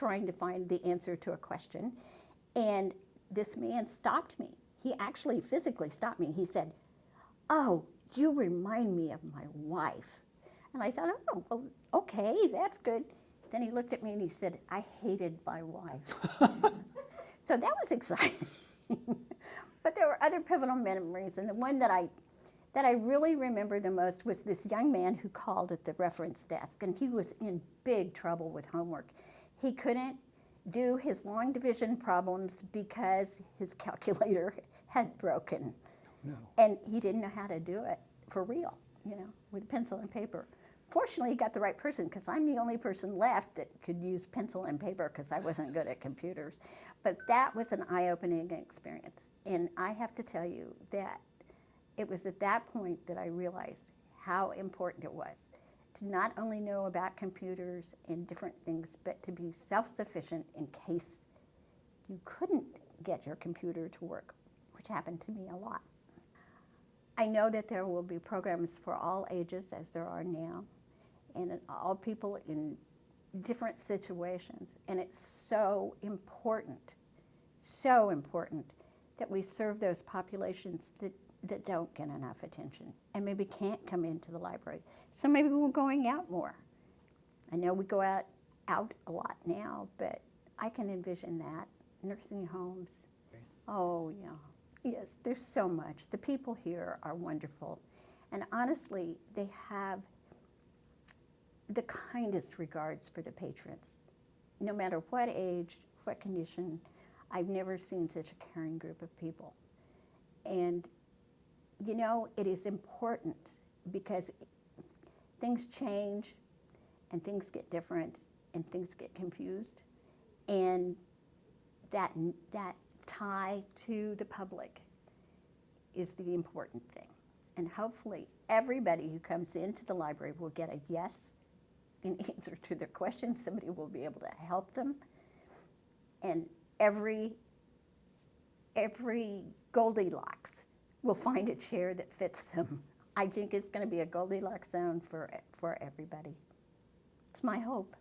trying to find the answer to a question, and this man stopped me. He actually physically stopped me. He said, Oh, you remind me of my wife. And I thought, Oh, okay, that's good. Then he looked at me and he said, I hated my wife. so that was exciting. but there were other pivotal memories, and the one that I that I really remember the most was this young man who called at the reference desk, and he was in big trouble with homework. He couldn't do his long division problems because his calculator had broken. No. And he didn't know how to do it for real, you know, with pencil and paper. Fortunately, he got the right person because I'm the only person left that could use pencil and paper because I wasn't good at computers. But that was an eye opening experience. And I have to tell you that it was at that point that I realized how important it was to not only know about computers and different things, but to be self sufficient in case you couldn't get your computer to work, which happened to me a lot. I know that there will be programs for all ages, as there are now, and all people in different situations. And it's so important, so important that we serve those populations that, that don't get enough attention and maybe can't come into the library. So maybe we're going out more. I know we go out, out a lot now, but I can envision that. Nursing homes. Oh, yeah. Yes, there's so much. The people here are wonderful. And honestly, they have the kindest regards for the patrons. No matter what age, what condition, I've never seen such a caring group of people. And, you know, it is important because things change and things get different and things get confused. And that, that tie to the public is the important thing. And hopefully, everybody who comes into the library will get a yes in answer to their question. Somebody will be able to help them. And every, every Goldilocks will find a chair that fits them. I think it's going to be a Goldilocks zone for, for everybody. It's my hope.